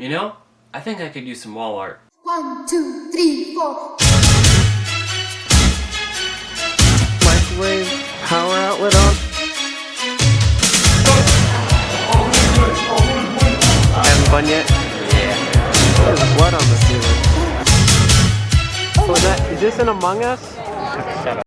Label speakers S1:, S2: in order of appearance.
S1: You know, I think I could use some wall art.
S2: One, two, three, four.
S3: Microwave power outlet on. Haven't fun yet? Yeah. There's blood on the ceiling. Oh, is that is this an Among Us? Shut up.